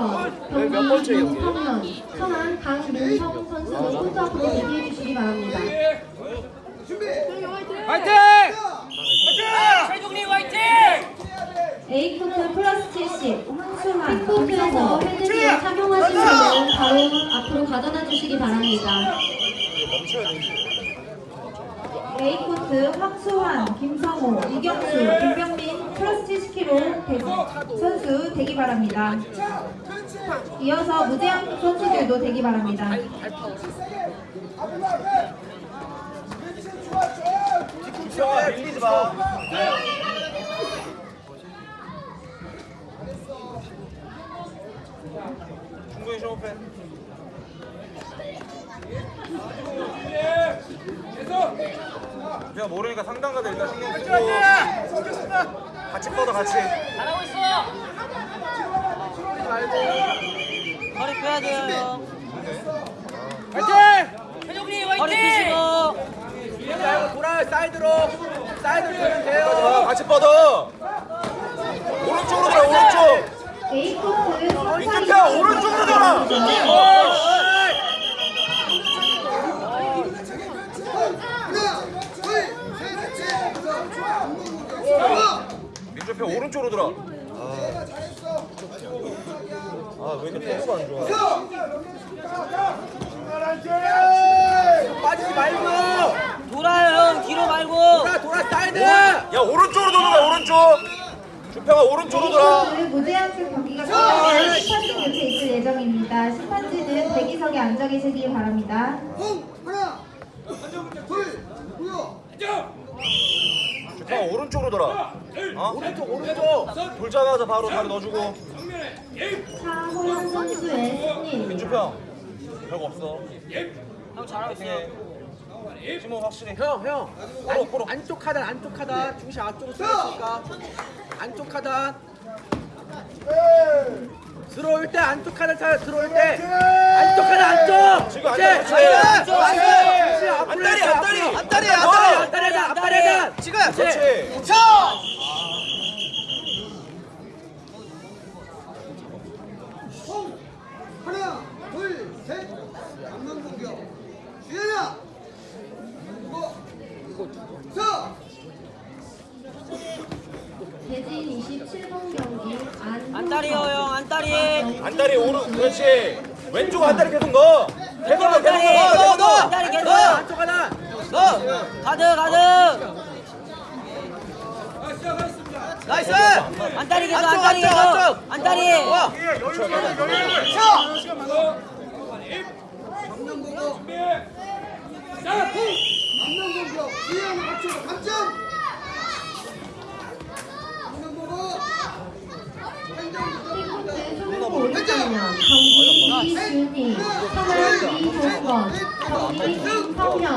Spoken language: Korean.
2번 몇 경기 번째 경기예요? 윤성현, 천안 강민성 선수 혼자 앞으로 대기해 주시기 바랍니다. 화이팅! 최종리 화이팅! A코트 플러스 70 황수만 B코트에서 헤드기어 착용하신 분은 바로 앞으로 가져다 주시기 바랍니다. A코트 황수환, 김성호, 이경수, 김병민 플러스 70kg 대- 선수 대기 바랍니다. 이어서 무제한 선수들도 대기 바랍니다. 내가 모르니까 상담가들 일단 신경 쓰고 같이 뻗어 같이. 잘하고 있어! 허리 펴야 돼요. 화이팅! 최종리 허리 화이팅! 펴시고. 돌아요 사이드로! 사이드로 펴면 돼요! 뻗어, 같이 뻗어. 오른쪽으로 돌아 오른쪽. 민준태야 오른쪽으로 돌아. 민준태 오른쪽으로 돌아. 아 왜 이렇게 패스가 안 좋아? 빠지지 말고! 돌아요 형 뒤로 말고. 돌아 돌아 사이드! 야 오른쪽으로 돌아 오른쪽. 주평아 오른쪽으로 돌아. 경기가 심판진 교체 있을 예정입니다. 심판진은 대기석에 앉아 계시기 바랍니다. 주평아 오른쪽으로 돌아. 어? 오른쪽 오른쪽. 돌자마자 바로 다리 넣어주고. 선수의. 민주평 별거 없어. 형 잘하고 있어요. 해. 심호 확실히. 형, 형. 코로 코로. 안쪽 하단, 안쪽 하단. 중심 앞쪽으로 쓰니까 안쪽 하단. 들어올 때 안쪽 하단 차 들어올 때 안쪽 하단 안쪽. 지금 그렇지. 안쪽, 안쪽, 안쪽, 안쪽. 안쪽. 그렇지, 앞으로 안다리, 해서 안다리. 앞으로. 안다리, 앞다리, 안다리. 앞다리 앞다리 하단. 지금. 그렇지. 하나, 둘, 셋. 안면 공격. 주연아. 이거. 서. 대진 27번 경기 안 안다리요 형 안다리. 안다리 오른 그렇지. 왼쪽 안다리 계속 넣어. 계속 넣어 계속 안다리 넣어. 너 계속. 넣어. 안쪽 하단. 너. 가드 가드. 나이스. 안 다리 안다리 공격. 주연아 맞춰. 감점. 안면 보고. B코트 손흥민 오른쪽면 경기 천안 이종건, 경기 김성현,